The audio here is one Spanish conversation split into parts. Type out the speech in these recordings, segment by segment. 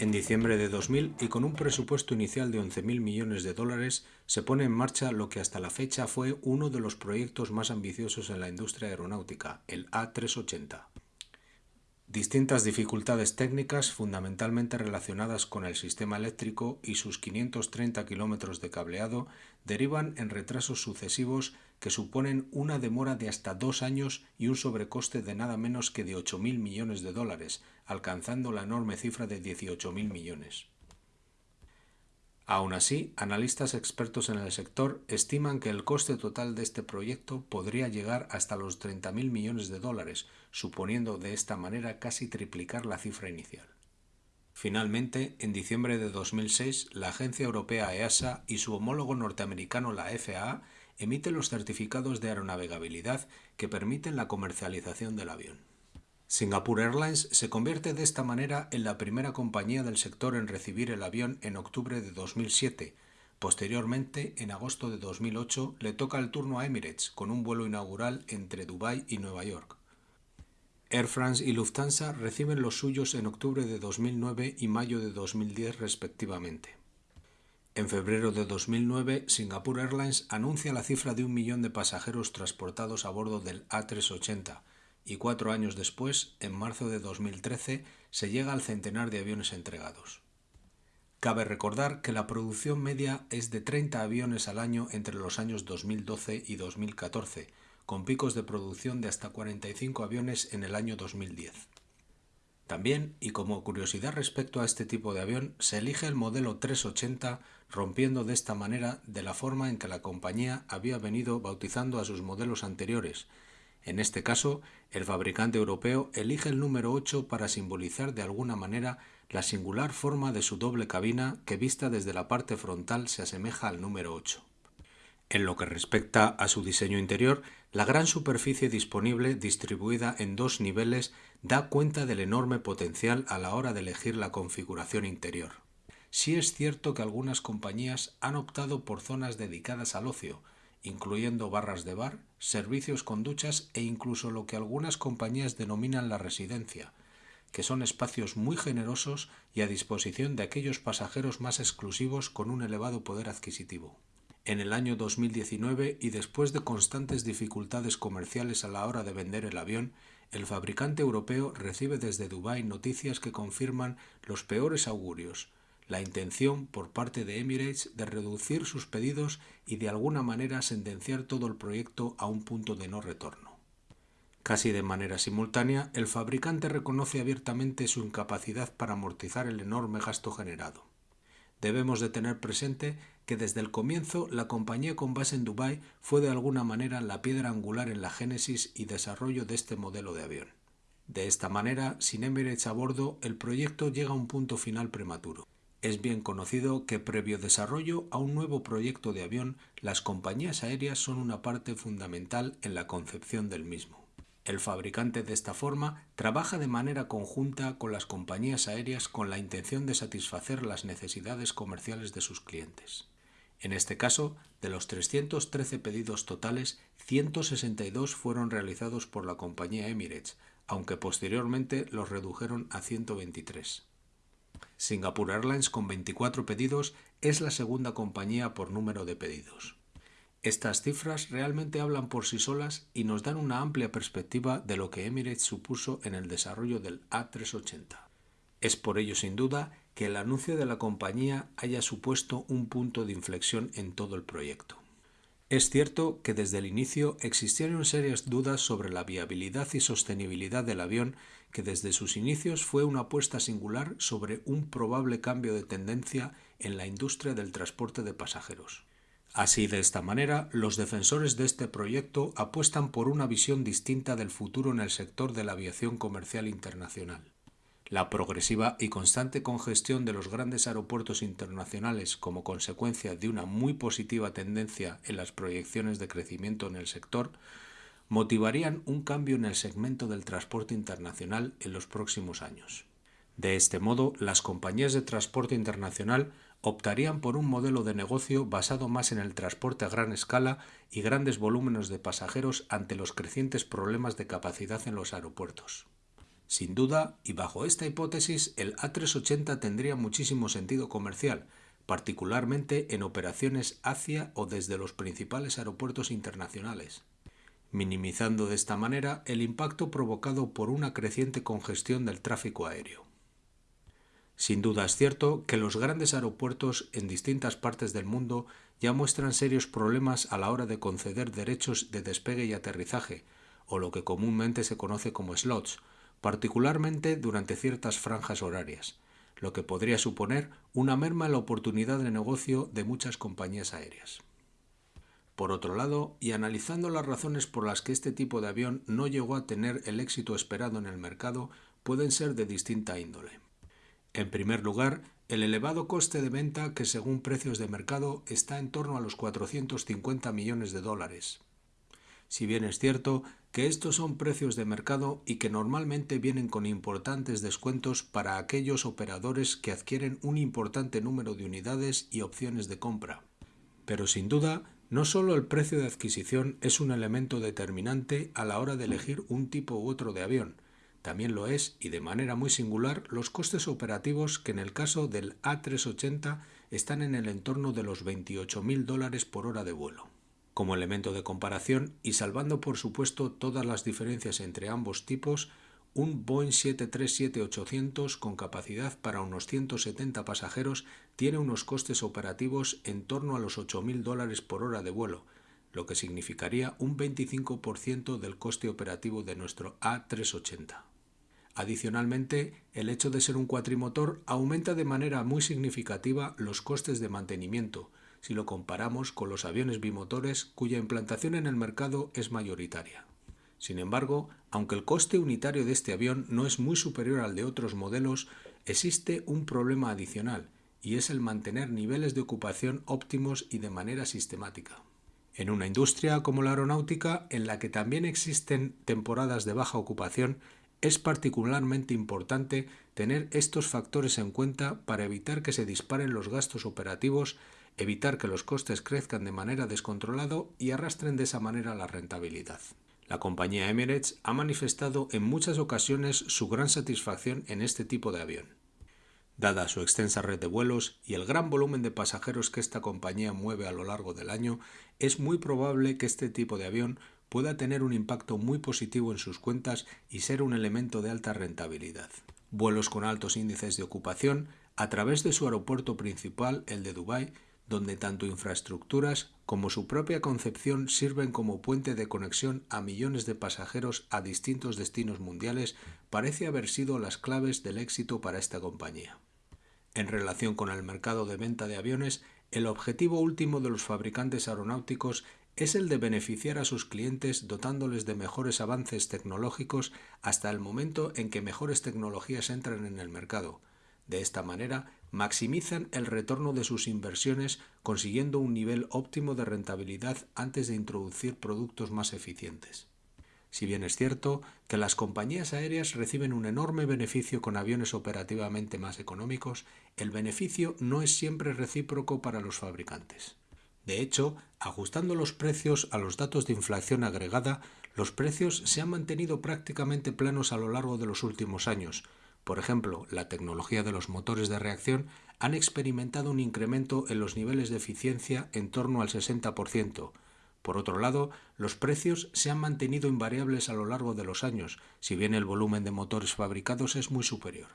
En diciembre de 2000 y con un presupuesto inicial de 11.000 millones de dólares, se pone en marcha lo que hasta la fecha fue uno de los proyectos más ambiciosos en la industria aeronáutica, el A380. Distintas dificultades técnicas, fundamentalmente relacionadas con el sistema eléctrico y sus 530 kilómetros de cableado, derivan en retrasos sucesivos que suponen una demora de hasta dos años y un sobrecoste de nada menos que de 8.000 millones de dólares, alcanzando la enorme cifra de 18.000 millones. Aún así, analistas expertos en el sector estiman que el coste total de este proyecto podría llegar hasta los 30.000 millones de dólares, suponiendo de esta manera casi triplicar la cifra inicial. Finalmente, en diciembre de 2006, la agencia europea EASA y su homólogo norteamericano la FAA emiten los certificados de aeronavegabilidad que permiten la comercialización del avión. Singapore Airlines se convierte de esta manera en la primera compañía del sector en recibir el avión en octubre de 2007. Posteriormente, en agosto de 2008, le toca el turno a Emirates con un vuelo inaugural entre Dubái y Nueva York. Air France y Lufthansa reciben los suyos en octubre de 2009 y mayo de 2010 respectivamente. En febrero de 2009, Singapore Airlines anuncia la cifra de un millón de pasajeros transportados a bordo del A380, y cuatro años después, en marzo de 2013, se llega al centenar de aviones entregados. Cabe recordar que la producción media es de 30 aviones al año entre los años 2012 y 2014, con picos de producción de hasta 45 aviones en el año 2010. También, y como curiosidad respecto a este tipo de avión, se elige el modelo 380, rompiendo de esta manera de la forma en que la compañía había venido bautizando a sus modelos anteriores, en este caso, el fabricante europeo elige el número 8 para simbolizar de alguna manera la singular forma de su doble cabina que vista desde la parte frontal se asemeja al número 8. En lo que respecta a su diseño interior, la gran superficie disponible distribuida en dos niveles da cuenta del enorme potencial a la hora de elegir la configuración interior. Sí es cierto que algunas compañías han optado por zonas dedicadas al ocio, incluyendo barras de bar, servicios con duchas e incluso lo que algunas compañías denominan la residencia, que son espacios muy generosos y a disposición de aquellos pasajeros más exclusivos con un elevado poder adquisitivo. En el año 2019 y después de constantes dificultades comerciales a la hora de vender el avión, el fabricante europeo recibe desde Dubái noticias que confirman los peores augurios, la intención por parte de Emirates de reducir sus pedidos y de alguna manera sentenciar todo el proyecto a un punto de no retorno. Casi de manera simultánea, el fabricante reconoce abiertamente su incapacidad para amortizar el enorme gasto generado. Debemos de tener presente que desde el comienzo la compañía con base en Dubái fue de alguna manera la piedra angular en la génesis y desarrollo de este modelo de avión. De esta manera, sin Emirates a bordo, el proyecto llega a un punto final prematuro. Es bien conocido que previo desarrollo a un nuevo proyecto de avión, las compañías aéreas son una parte fundamental en la concepción del mismo. El fabricante de esta forma trabaja de manera conjunta con las compañías aéreas con la intención de satisfacer las necesidades comerciales de sus clientes. En este caso, de los 313 pedidos totales, 162 fueron realizados por la compañía Emirates, aunque posteriormente los redujeron a 123. Singapore Airlines, con 24 pedidos, es la segunda compañía por número de pedidos. Estas cifras realmente hablan por sí solas y nos dan una amplia perspectiva de lo que Emirates supuso en el desarrollo del A380. Es por ello, sin duda, que el anuncio de la compañía haya supuesto un punto de inflexión en todo el proyecto. Es cierto que desde el inicio existieron serias dudas sobre la viabilidad y sostenibilidad del avión que desde sus inicios fue una apuesta singular sobre un probable cambio de tendencia en la industria del transporte de pasajeros. Así, de esta manera, los defensores de este proyecto apuestan por una visión distinta del futuro en el sector de la aviación comercial internacional. La progresiva y constante congestión de los grandes aeropuertos internacionales como consecuencia de una muy positiva tendencia en las proyecciones de crecimiento en el sector motivarían un cambio en el segmento del transporte internacional en los próximos años. De este modo, las compañías de transporte internacional optarían por un modelo de negocio basado más en el transporte a gran escala y grandes volúmenes de pasajeros ante los crecientes problemas de capacidad en los aeropuertos. Sin duda, y bajo esta hipótesis, el A380 tendría muchísimo sentido comercial, particularmente en operaciones hacia o desde los principales aeropuertos internacionales, minimizando de esta manera el impacto provocado por una creciente congestión del tráfico aéreo. Sin duda es cierto que los grandes aeropuertos en distintas partes del mundo ya muestran serios problemas a la hora de conceder derechos de despegue y aterrizaje, o lo que comúnmente se conoce como slots, particularmente durante ciertas franjas horarias, lo que podría suponer una merma en la oportunidad de negocio de muchas compañías aéreas. Por otro lado, y analizando las razones por las que este tipo de avión no llegó a tener el éxito esperado en el mercado, pueden ser de distinta índole. En primer lugar, el elevado coste de venta que según precios de mercado está en torno a los 450 millones de dólares, si bien es cierto que estos son precios de mercado y que normalmente vienen con importantes descuentos para aquellos operadores que adquieren un importante número de unidades y opciones de compra. Pero sin duda, no solo el precio de adquisición es un elemento determinante a la hora de elegir un tipo u otro de avión, también lo es, y de manera muy singular, los costes operativos que en el caso del A380 están en el entorno de los 28.000 dólares por hora de vuelo. Como elemento de comparación y salvando por supuesto todas las diferencias entre ambos tipos, un Boeing 737-800 con capacidad para unos 170 pasajeros tiene unos costes operativos en torno a los 8.000 dólares por hora de vuelo, lo que significaría un 25% del coste operativo de nuestro A380. Adicionalmente, el hecho de ser un cuatrimotor aumenta de manera muy significativa los costes de mantenimiento, si lo comparamos con los aviones bimotores cuya implantación en el mercado es mayoritaria. Sin embargo, aunque el coste unitario de este avión no es muy superior al de otros modelos, existe un problema adicional, y es el mantener niveles de ocupación óptimos y de manera sistemática. En una industria como la aeronáutica, en la que también existen temporadas de baja ocupación, es particularmente importante tener estos factores en cuenta para evitar que se disparen los gastos operativos evitar que los costes crezcan de manera descontrolada y arrastren de esa manera la rentabilidad. La compañía Emirates ha manifestado en muchas ocasiones su gran satisfacción en este tipo de avión. Dada su extensa red de vuelos y el gran volumen de pasajeros que esta compañía mueve a lo largo del año, es muy probable que este tipo de avión pueda tener un impacto muy positivo en sus cuentas y ser un elemento de alta rentabilidad. Vuelos con altos índices de ocupación a través de su aeropuerto principal, el de Dubái, donde tanto infraestructuras como su propia concepción sirven como puente de conexión a millones de pasajeros a distintos destinos mundiales, parece haber sido las claves del éxito para esta compañía. En relación con el mercado de venta de aviones, el objetivo último de los fabricantes aeronáuticos es el de beneficiar a sus clientes dotándoles de mejores avances tecnológicos hasta el momento en que mejores tecnologías entran en el mercado. De esta manera, maximizan el retorno de sus inversiones consiguiendo un nivel óptimo de rentabilidad antes de introducir productos más eficientes. Si bien es cierto que las compañías aéreas reciben un enorme beneficio con aviones operativamente más económicos, el beneficio no es siempre recíproco para los fabricantes. De hecho, ajustando los precios a los datos de inflación agregada, los precios se han mantenido prácticamente planos a lo largo de los últimos años, por ejemplo, la tecnología de los motores de reacción han experimentado un incremento en los niveles de eficiencia en torno al 60%. Por otro lado, los precios se han mantenido invariables a lo largo de los años, si bien el volumen de motores fabricados es muy superior.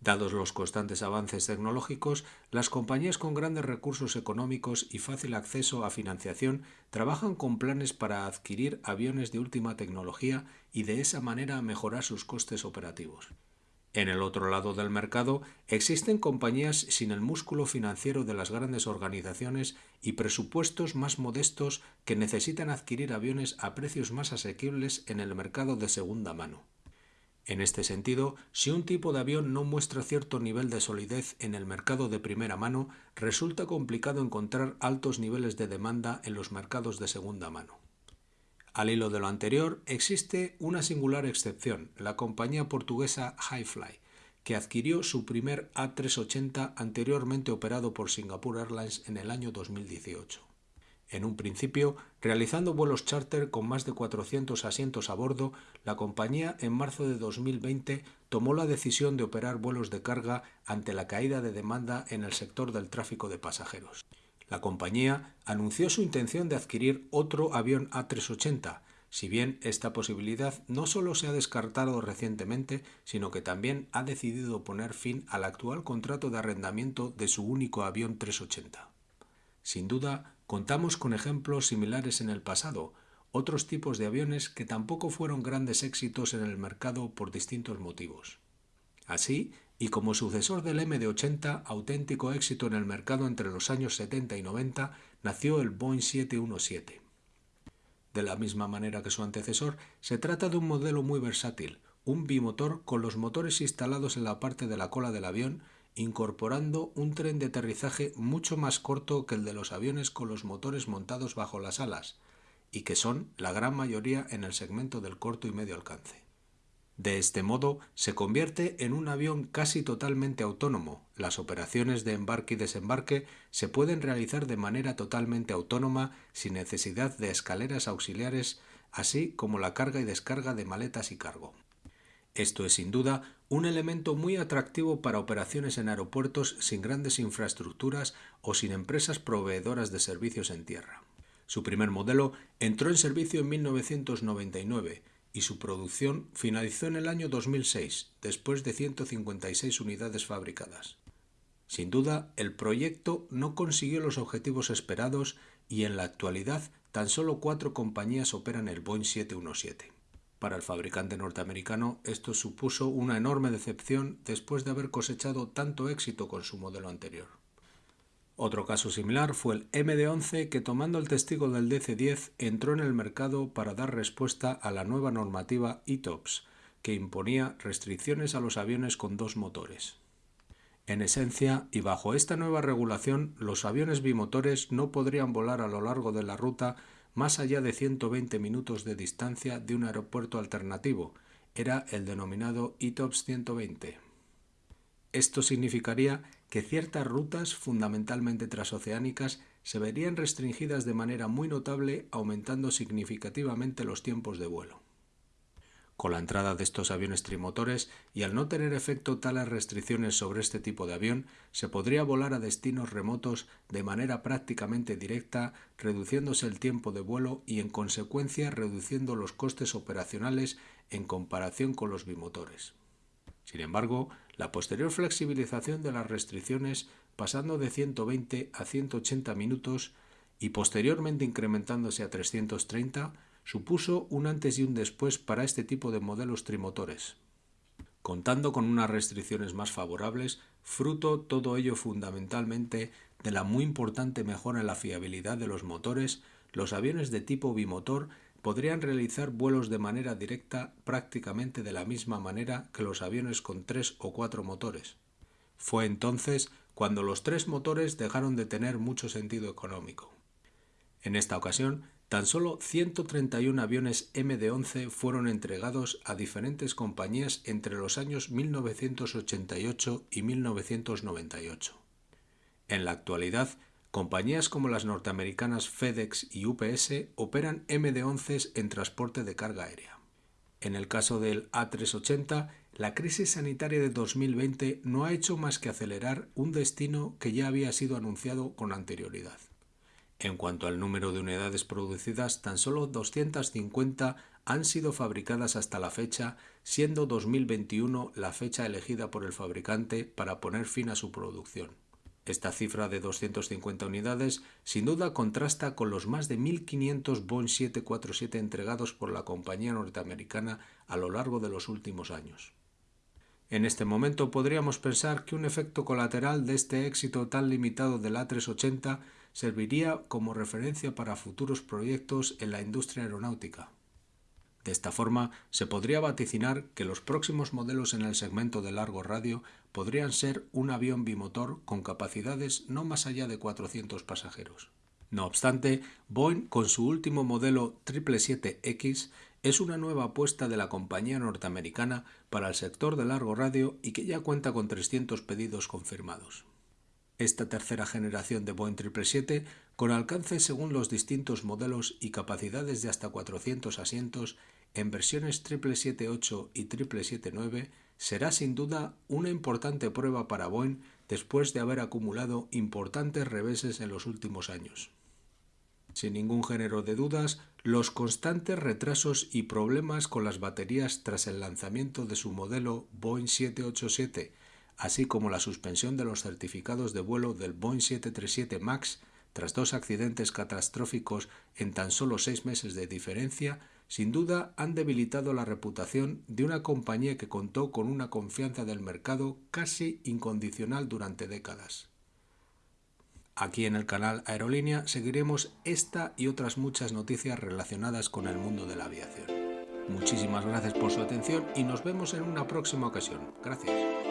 Dados los constantes avances tecnológicos, las compañías con grandes recursos económicos y fácil acceso a financiación trabajan con planes para adquirir aviones de última tecnología y de esa manera mejorar sus costes operativos. En el otro lado del mercado existen compañías sin el músculo financiero de las grandes organizaciones y presupuestos más modestos que necesitan adquirir aviones a precios más asequibles en el mercado de segunda mano. En este sentido, si un tipo de avión no muestra cierto nivel de solidez en el mercado de primera mano, resulta complicado encontrar altos niveles de demanda en los mercados de segunda mano. Al hilo de lo anterior, existe una singular excepción, la compañía portuguesa Highfly, que adquirió su primer A380 anteriormente operado por Singapore Airlines en el año 2018. En un principio, realizando vuelos charter con más de 400 asientos a bordo, la compañía en marzo de 2020 tomó la decisión de operar vuelos de carga ante la caída de demanda en el sector del tráfico de pasajeros. La compañía anunció su intención de adquirir otro avión A380, si bien esta posibilidad no solo se ha descartado recientemente, sino que también ha decidido poner fin al actual contrato de arrendamiento de su único avión 380. Sin duda, contamos con ejemplos similares en el pasado, otros tipos de aviones que tampoco fueron grandes éxitos en el mercado por distintos motivos. Así, y como sucesor del MD-80, auténtico éxito en el mercado entre los años 70 y 90, nació el Boeing 717. De la misma manera que su antecesor, se trata de un modelo muy versátil, un bimotor con los motores instalados en la parte de la cola del avión incorporando un tren de aterrizaje mucho más corto que el de los aviones con los motores montados bajo las alas, y que son la gran mayoría en el segmento del corto y medio alcance. De este modo, se convierte en un avión casi totalmente autónomo. Las operaciones de embarque y desembarque se pueden realizar de manera totalmente autónoma sin necesidad de escaleras auxiliares, así como la carga y descarga de maletas y cargo. Esto es sin duda un elemento muy atractivo para operaciones en aeropuertos sin grandes infraestructuras o sin empresas proveedoras de servicios en tierra. Su primer modelo entró en servicio en 1999 y su producción finalizó en el año 2006, después de 156 unidades fabricadas. Sin duda, el proyecto no consiguió los objetivos esperados y en la actualidad tan solo cuatro compañías operan el Boeing 717. Para el fabricante norteamericano esto supuso una enorme decepción después de haber cosechado tanto éxito con su modelo anterior. Otro caso similar fue el MD-11 que tomando el testigo del DC-10 entró en el mercado para dar respuesta a la nueva normativa ETOPS, que imponía restricciones a los aviones con dos motores. En esencia, y bajo esta nueva regulación, los aviones bimotores no podrían volar a lo largo de la ruta más allá de 120 minutos de distancia de un aeropuerto alternativo, era el denominado ITOPS 120. Esto significaría que ciertas rutas, fundamentalmente transoceánicas, se verían restringidas de manera muy notable, aumentando significativamente los tiempos de vuelo. Con la entrada de estos aviones trimotores y al no tener efecto tales restricciones sobre este tipo de avión, se podría volar a destinos remotos de manera prácticamente directa, reduciéndose el tiempo de vuelo y en consecuencia reduciendo los costes operacionales en comparación con los bimotores. Sin embargo, la posterior flexibilización de las restricciones pasando de 120 a 180 minutos y posteriormente incrementándose a 330 supuso un antes y un después para este tipo de modelos trimotores. Contando con unas restricciones más favorables, fruto todo ello fundamentalmente de la muy importante mejora en la fiabilidad de los motores, los aviones de tipo bimotor podrían realizar vuelos de manera directa prácticamente de la misma manera que los aviones con tres o cuatro motores. Fue entonces cuando los tres motores dejaron de tener mucho sentido económico. En esta ocasión, Tan solo 131 aviones MD-11 fueron entregados a diferentes compañías entre los años 1988 y 1998. En la actualidad, compañías como las norteamericanas FedEx y UPS operan MD-11 en transporte de carga aérea. En el caso del A380, la crisis sanitaria de 2020 no ha hecho más que acelerar un destino que ya había sido anunciado con anterioridad. En cuanto al número de unidades producidas, tan solo 250 han sido fabricadas hasta la fecha, siendo 2021 la fecha elegida por el fabricante para poner fin a su producción. Esta cifra de 250 unidades sin duda contrasta con los más de 1.500 Boeing 747 entregados por la compañía norteamericana a lo largo de los últimos años. En este momento podríamos pensar que un efecto colateral de este éxito tan limitado del A380 serviría como referencia para futuros proyectos en la industria aeronáutica. De esta forma, se podría vaticinar que los próximos modelos en el segmento de largo radio podrían ser un avión bimotor con capacidades no más allá de 400 pasajeros. No obstante, Boeing, con su último modelo 777X, es una nueva apuesta de la compañía norteamericana para el sector de largo radio y que ya cuenta con 300 pedidos confirmados. Esta tercera generación de Boeing 777 con alcance según los distintos modelos y capacidades de hasta 400 asientos en versiones 778 y 779, será sin duda una importante prueba para Boeing después de haber acumulado importantes reveses en los últimos años. Sin ningún género de dudas, los constantes retrasos y problemas con las baterías tras el lanzamiento de su modelo Boeing 787, así como la suspensión de los certificados de vuelo del Boeing 737 MAX tras dos accidentes catastróficos en tan solo seis meses de diferencia, sin duda han debilitado la reputación de una compañía que contó con una confianza del mercado casi incondicional durante décadas. Aquí en el canal Aerolínea seguiremos esta y otras muchas noticias relacionadas con el mundo de la aviación. Muchísimas gracias por su atención y nos vemos en una próxima ocasión. Gracias.